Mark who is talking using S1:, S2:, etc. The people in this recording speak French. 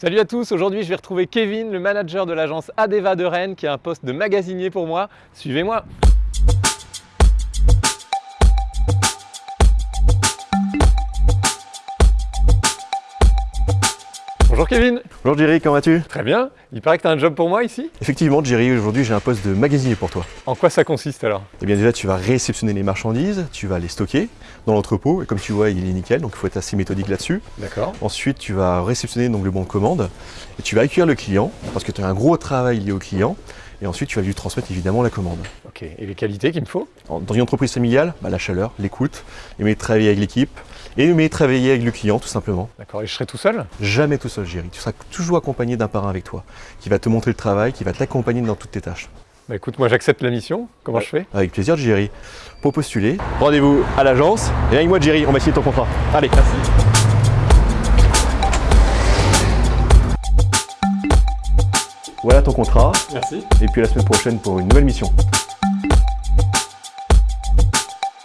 S1: Salut à tous, aujourd'hui je vais retrouver Kevin, le manager de l'agence Adeva de Rennes qui a un poste de magasinier pour moi. Suivez-moi Bonjour Kevin
S2: Bonjour Jerry, comment vas-tu?
S1: Très bien, il paraît que tu as un job pour moi ici?
S2: Effectivement Jerry, aujourd'hui j'ai un poste de magasinier pour toi.
S1: En quoi ça consiste alors?
S2: Eh bien déjà tu vas réceptionner les marchandises, tu vas les stocker dans l'entrepôt et comme tu vois il est nickel donc il faut être assez méthodique là-dessus.
S1: D'accord.
S2: Ensuite tu vas réceptionner donc le bon de commande et tu vas accueillir le client parce que tu as un gros travail lié au client et ensuite tu vas lui transmettre évidemment la commande.
S1: Ok, et les qualités qu'il me faut?
S2: Dans une entreprise familiale, bah, la chaleur, l'écoute, aimer travailler avec l'équipe et aimer travailler avec le client tout simplement.
S1: D'accord, et je serai tout seul?
S2: Jamais tout seul Jerry, tu seras toujours accompagné d'un parrain avec toi qui va te montrer le travail, qui va t'accompagner dans toutes tes tâches.
S1: Bah écoute, moi j'accepte la mission, comment je fais?
S2: Avec plaisir Jerry. Pour postuler, rendez-vous à l'agence et avec moi Jerry, on va signer ton contrat. Allez, merci. Voilà ton contrat
S1: Merci.
S2: et puis à la semaine prochaine pour une nouvelle mission.